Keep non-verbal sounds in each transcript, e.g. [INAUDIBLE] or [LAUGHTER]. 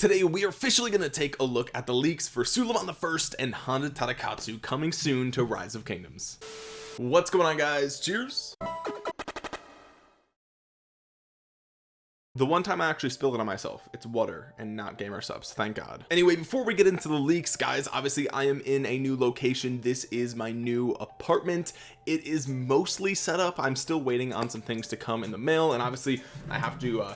today we are officially going to take a look at the leaks for Suleiman the First and Honda Tadakatsu coming soon to Rise of Kingdoms. What's going on guys? Cheers. The one time I actually spilled it on myself it's water and not Gamer Supps thank god. Anyway before we get into the leaks guys obviously I am in a new location. This is my new apartment. It is mostly set up. I'm still waiting on some things to come in the mail and obviously I have to uh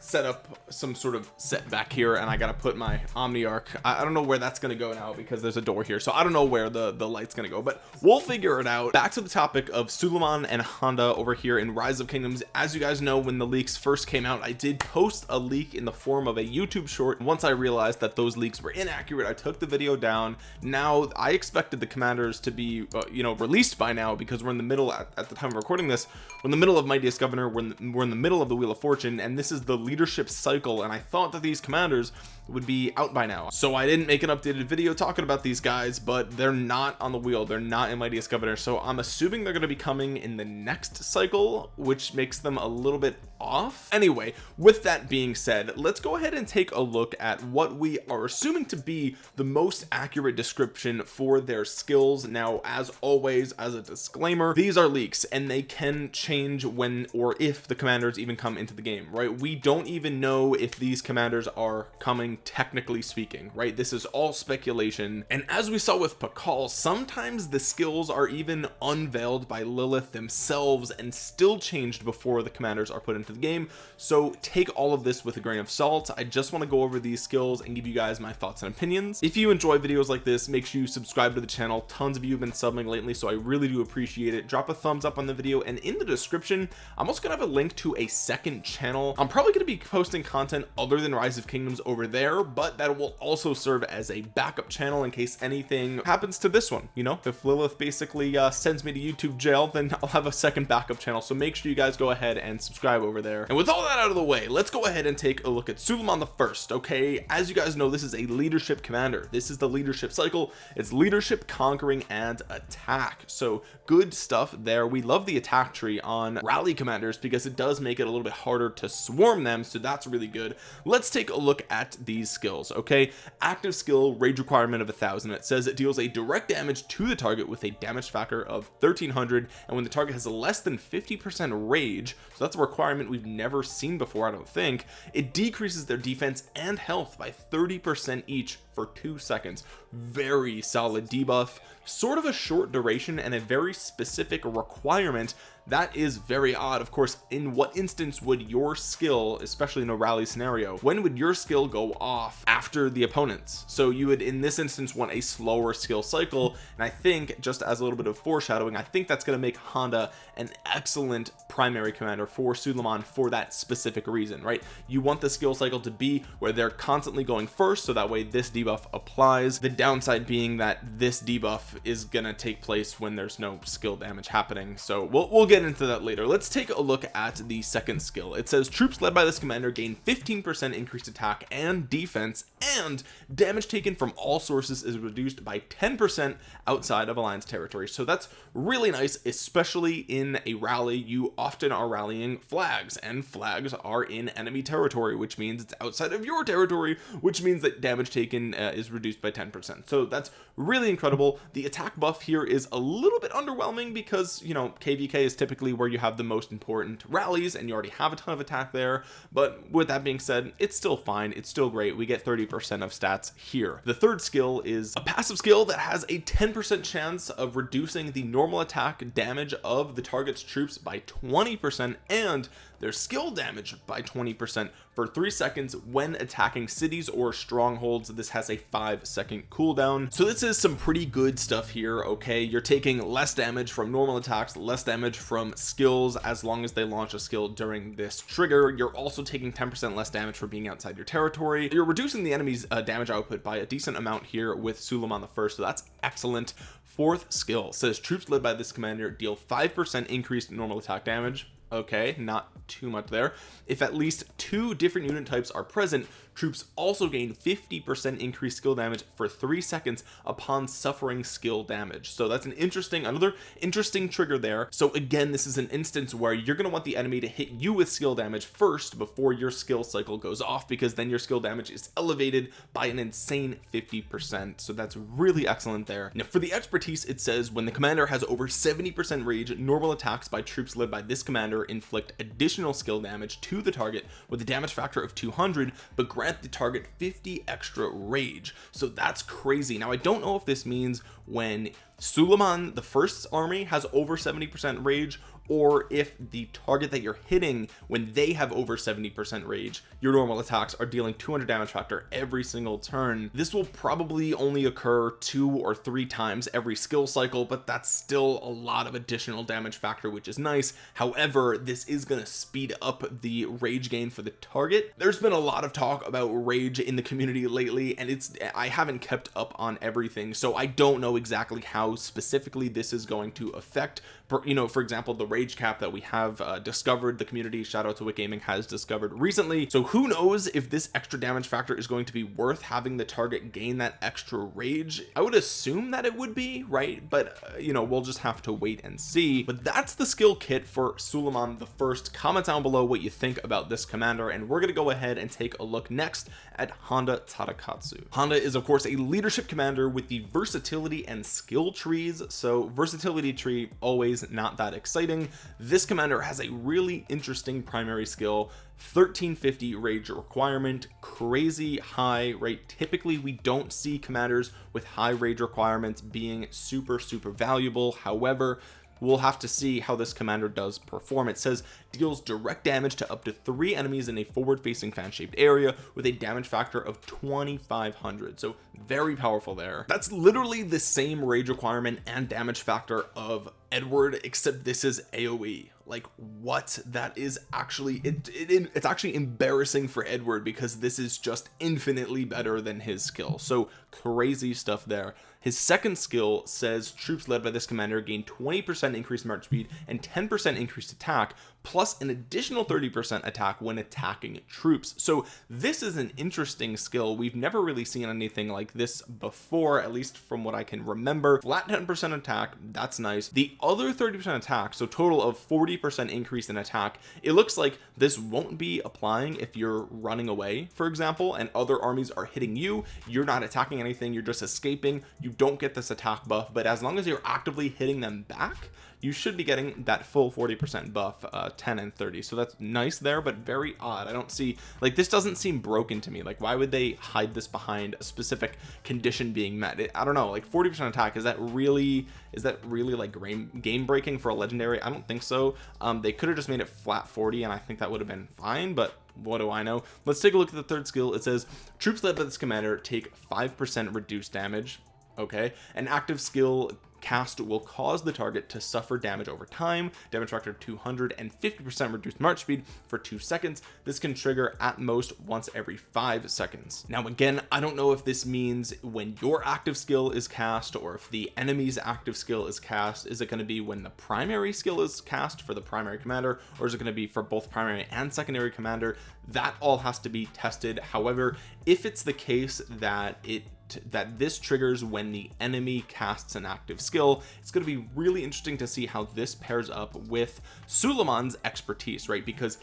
set up some sort of set back here and I gotta put my Omniarch I, I don't know where that's gonna go now because there's a door here so I don't know where the the light's gonna go but we'll figure it out. Back to the topic of Suleiman and Honda over here in Rise of Kingdoms. As you guys know when the leaks first came out I did post a leak in the form of a YouTube short. Once I realized that those leaks were inaccurate I took the video down. Now I expected the commanders to be uh, you know released by now because we're in the middle at, at the time of recording this we're in the middle of Mightiest Governor we're in, the, we're in the middle of the Wheel of Fortune and this is the leadership cycle and I thought that these commanders would be out by now. So I didn't make an updated video talking about these guys but they're not on the wheel. They're not in Mightiest Governor. So I'm assuming they're going to be coming in the next cycle which makes them a little bit off. Anyway with that being said let's go ahead and take a look at what we are assuming to be the most accurate description for their skills. Now as always as a disclaimer these are leaks and they can change when or if the commanders even come into the game right? We don't even know if these commanders are coming technically speaking right? This is all speculation. And as we saw with Pakal sometimes the skills are even unveiled by Lilith themselves and still changed before the commanders are put into the game. So take all of this with a grain of salt. I just want to go over these skills and give you guys my thoughts and opinions. If you enjoy videos like this make sure you subscribe to the channel. Tons of you have been subbing lately so I really do appreciate it. Drop a thumbs up on the video and in the description I'm also gonna have a link to a second channel. I'm probably going to be posting content other than rise of kingdoms over there but that will also serve as a backup channel in case anything happens to this one you know? If Lilith basically uh, sends me to YouTube jail then [LAUGHS] I'll have a second backup channel. So make sure you guys go ahead and subscribe over there. And with all that out of the way let's go ahead and take a look at Suleiman the first okay? As you guys know this is a leadership commander. This is the leadership cycle. It's leadership conquering and attack. So good stuff there. We love the attack tree on rally commanders because it does make it a little bit harder to swarm them so that's really good. Let's take a look at these skills okay? Active skill rage requirement of a thousand. It says it deals a direct damage to the target with a damage factor of 1300 and when the target has less than 50 percent rage so that's a requirement we've never seen before I don't think it decreases their defense and health by 30 percent each for two seconds. Very solid debuff sort of a short duration and a very specific requirement that is very odd of course in what instance would your skill especially in a rally scenario when would your skill go off after the opponents? So you would in this instance want a slower skill cycle and I think just as a little bit of foreshadowing I think that's going to make Honda an excellent primary commander for Suleiman for that specific reason right? You want the skill cycle to be where they're constantly going first so that way this debuff applies the downside being that this debuff is gonna take place when there's no skill damage happening. So we'll, we'll get into that later. Let's take a look at the second skill. It says troops led by this commander gain 15 percent increased attack and defense and damage taken from all sources is reduced by 10 percent outside of alliance territory. So that's really nice especially in a rally. You often are rallying flags and flags are in enemy territory which means it's outside of your territory which means that damage taken uh, is reduced by 10 percent. So that's really incredible. The attack buff here is a little bit underwhelming because you know kvk is typically where you have the most important rallies and you already have a ton of attack there. But with that being said it's still fine. It's still great. We get 30 percent of stats here. The third skill is a passive skill that has a 10 percent chance of reducing the normal attack damage of the target's troops by 20 percent and their skill damage by 20 percent for three seconds when attacking cities or strongholds. This has a five second cooldown. So this is some pretty good stuff here okay? You're taking less damage from normal attacks less damage from skills. As long as they launch a skill during this trigger you're also taking 10 percent less damage for being outside your territory. You're reducing the enemy's uh, damage output by a decent amount here with Suleiman the first. So that's excellent. Fourth skill says troops led by this commander deal five percent increased normal attack damage okay not too much there. If at least two different unit types are present troops also gain 50 percent increased skill damage for three seconds upon suffering skill damage. So that's an interesting another interesting trigger there. So again this is an instance where you're going to want the enemy to hit you with skill damage first before your skill cycle goes off because then your skill damage is elevated by an insane 50 percent. So that's really excellent there. Now for the expertise it says when the commander has over 70 percent rage normal attacks by troops led by this commander inflict additional skill damage to the target with a damage factor of 200 but grant the target 50 extra rage. So that's crazy. Now I don't know if this means when Suleiman the first army has over 70 percent rage or if the target that you're hitting when they have over 70 percent rage your normal attacks are dealing 200 damage factor every single turn. This will probably only occur two or three times every skill cycle but that's still a lot of additional damage factor which is nice. However this is going to speed up the rage gain for the target. There's been a lot of talk about rage in the community lately and it's I haven't kept up on everything so I don't know exactly how specifically this is going to affect you know for example the rage cap that we have uh, discovered the community shout out to Wick Gaming has discovered recently. So who knows if this extra damage factor is going to be worth having the target gain that extra rage? I would assume that it would be right? But uh, you know we'll just have to wait and see. But that's the skill kit for Suleiman the first. Comment down below what you think about this commander and we're gonna go ahead and take a look next at Honda Tadakatsu. Honda is of course a leadership commander with the versatility and skill trees. So versatility tree always not that exciting this commander has a really interesting primary skill. 1350 rage requirement crazy high right typically we don't see commanders with high rage requirements being super super valuable. However we'll have to see how this commander does perform. It says deals direct damage to up to three enemies in a forward facing fan shaped area with a damage factor of 2500 so very powerful there. That's literally the same rage requirement and damage factor of Edward except this is AoE like what? That is actually it, it, it's actually embarrassing for Edward because this is just infinitely better than his skill. So crazy stuff there his second skill says troops led by this commander gain 20 percent increased march speed and 10 percent increased attack plus an additional 30 percent attack when attacking troops. So this is an interesting skill. We've never really seen anything like this before at least from what I can remember. Flat 10 percent attack that's nice. The other 30 percent attack so total of 40 percent increase in attack it looks like this won't be applying if you're running away for example and other armies are hitting you. You're not attacking anything you're just escaping. You don't get this attack buff but as long as you're actively hitting them back you should be getting that full 40 percent buff uh 10 and 30 so that's nice there but very odd. I don't see like this doesn't seem broken to me. Like why would they hide this behind a specific condition being met? It, I don't know like 40 percent attack is that really is that really like game game breaking for a legendary? I don't think so. Um they could have just made it flat 40 and I think that would have been fine but what do I know? Let's take a look at the third skill. It says troops led by this commander take five percent reduced damage okay? An active skill cast will cause the target to suffer damage over time. Damage factor 250 percent reduced march speed for two seconds. This can trigger at most once every five seconds. Now again I don't know if this means when your active skill is cast or if the enemy's active skill is cast is it going to be when the primary skill is cast for the primary commander or is it going to be for both primary and secondary commander? That all has to be tested. However if it's the case that it that this triggers when the enemy casts an active skill. It's going to be really interesting to see how this pairs up with Suleiman's expertise right? Because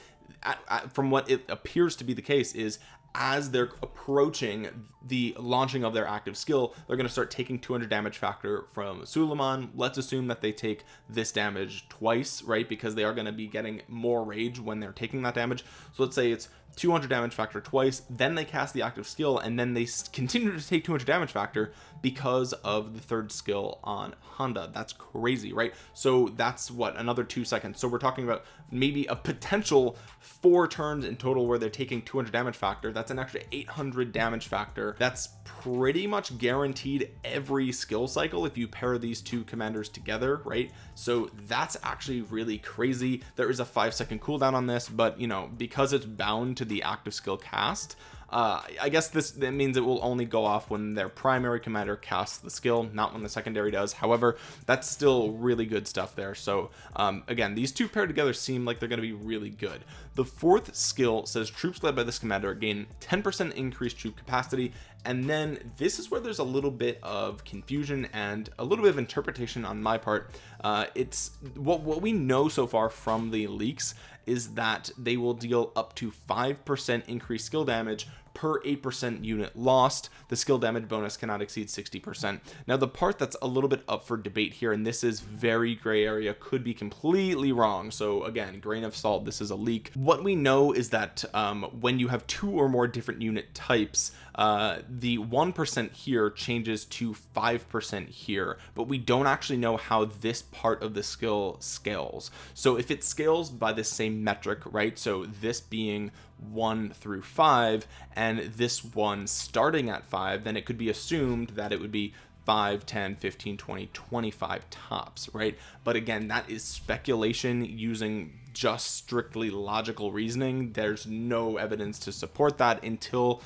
from what it appears to be the case is as they're approaching the launching of their active skill they're going to start taking 200 damage factor from Suleiman. Let's assume that they take this damage twice right? Because they are going to be getting more rage when they're taking that damage. So let's say it's 200 damage factor twice then they cast the active skill and then they continue to take 200 damage factor because of the third skill on Honda. That's crazy right? So that's what another two seconds. So we're talking about maybe a potential four turns in total where they're taking 200 damage factor. That's an extra 800 damage factor. That's pretty much guaranteed every skill cycle if you pair these two commanders together right? So that's actually really crazy. There is a five second cooldown on this but you know because it's bound to the active skill cast uh I guess this that means it will only go off when their primary commander casts the skill not when the secondary does. However that's still really good stuff there. So um again these two paired together seem like they're going to be really good. The fourth skill says troops led by this commander gain 10 percent increased troop capacity. And then this is where there's a little bit of confusion and a little bit of interpretation on my part. Uh it's what what we know so far from the leaks is that they will deal up to 5% increased skill damage per 8% unit lost the skill damage bonus cannot exceed 60% now the part that's a little bit up for debate here and this is very gray area could be completely wrong. So again grain of salt this is a leak. What we know is that um, when you have two or more different unit types uh, the 1% here changes to 5% here but we don't actually know how this part of the skill scales. So if it scales by the same metric right so this being 1 through 5 and this one starting at 5 then it could be assumed that it would be 5 10 15 20 25 tops right? But again that is speculation using just strictly logical reasoning. There's no evidence to support that until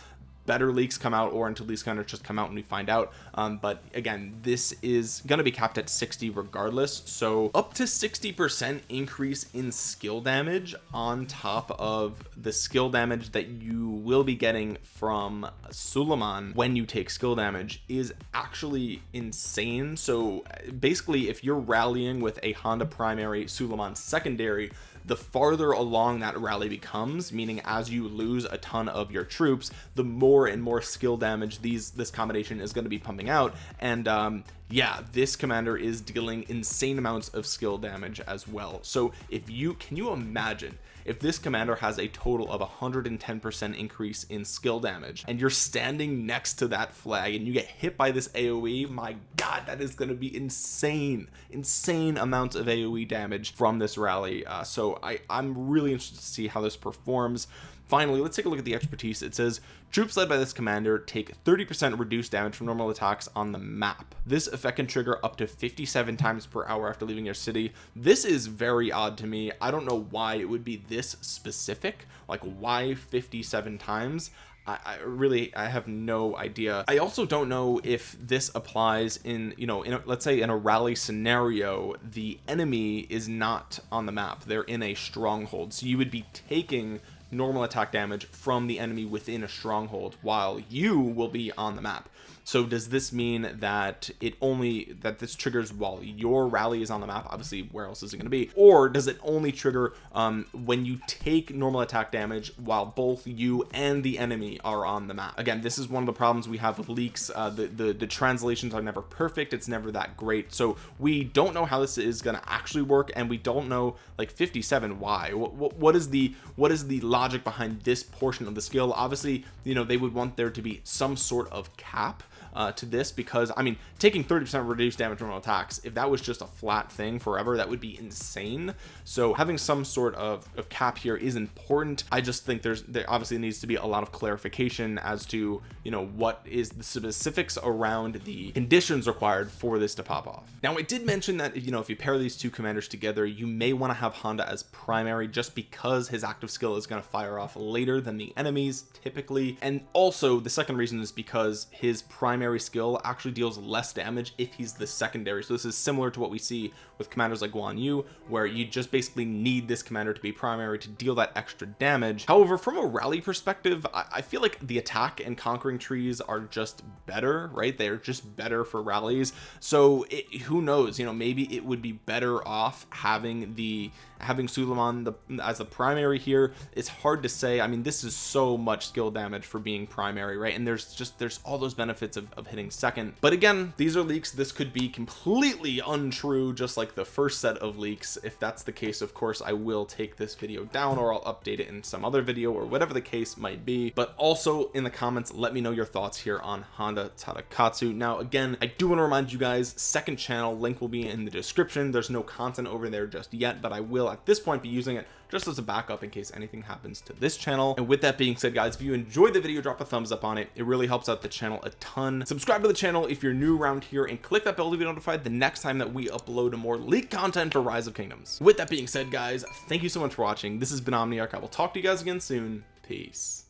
better leaks come out or until these kind of just come out and we find out. Um, but again this is going to be capped at 60 regardless. So up to 60 percent increase in skill damage on top of the skill damage that you will be getting from Suleiman when you take skill damage is actually insane. So basically if you're rallying with a Honda primary Suleiman secondary the farther along that rally becomes meaning as you lose a ton of your troops the more and more skill damage these this combination is going to be pumping out. And um yeah this commander is dealing insane amounts of skill damage as well. So if you can you imagine if this commander has a total of 110% increase in skill damage and you're standing next to that flag and you get hit by this AoE my god that is going to be insane insane amounts of AoE damage from this rally. Uh, so I I'm really interested to see how this performs finally let's take a look at the expertise. It says troops led by this commander take 30 percent reduced damage from normal attacks on the map. This effect can trigger up to 57 times per hour after leaving your city. This is very odd to me. I don't know why it would be this specific. Like why 57 times? I, really I have no idea. I also don't know if this applies in you know in a, let's say in a rally scenario the enemy is not on the map. They're in a stronghold. So you would be taking normal attack damage from the enemy within a stronghold while you will be on the map. So does this mean that it only that this triggers while your rally is on the map obviously where else is it going to be? Or does it only trigger um, when you take normal attack damage while both you and the enemy are on the map? Again this is one of the problems we have with leaks. Uh, the, the the translations are never perfect. It's never that great. So we don't know how this is going to actually work and we don't know like 57 why. What, what is the what is the logic behind this portion of the skill. Obviously you know they would want there to be some sort of cap uh, to this because I mean taking 30% reduced damage from attacks if that was just a flat thing forever that would be insane. So having some sort of, of cap here is important. I just think there's there obviously needs to be a lot of clarification as to you know what is the specifics around the conditions required for this to pop off. Now I did mention that you know if you pair these two commanders together you may want to have Honda as primary just because his active skill is going to fire off later than the enemies typically. And also the second reason is because his primary primary skill actually deals less damage if he's the secondary. So this is similar to what we see with commanders like Guan Yu where you just basically need this commander to be primary to deal that extra damage. However from a rally perspective I, I feel like the attack and conquering trees are just better right? They're just better for rallies. So it, who knows? You know maybe it would be better off having the having Suleiman the, as the primary here. It's hard to say. I mean this is so much skill damage for being primary right? And there's just there's all those benefits of, of hitting second. But again these are leaks. This could be completely untrue just like the first set of leaks. If that's the case of course I will take this video down or I'll update it in some other video or whatever the case might be. But also in the comments let me know your thoughts here on Honda Tadakatsu. Now again I do want to remind you guys second channel link will be in the description. There's no content over there just yet but I will at this point be using it just as a backup in case anything happens to this channel. And with that being said guys if you enjoyed the video drop a thumbs up on it. It really helps out the channel a ton. Subscribe to the channel if you're new around here and click that bell to be notified the next time that we upload more leak content for rise of kingdoms. With that being said guys thank you so much for watching. This has been omniarch. I will talk to you guys again soon. Peace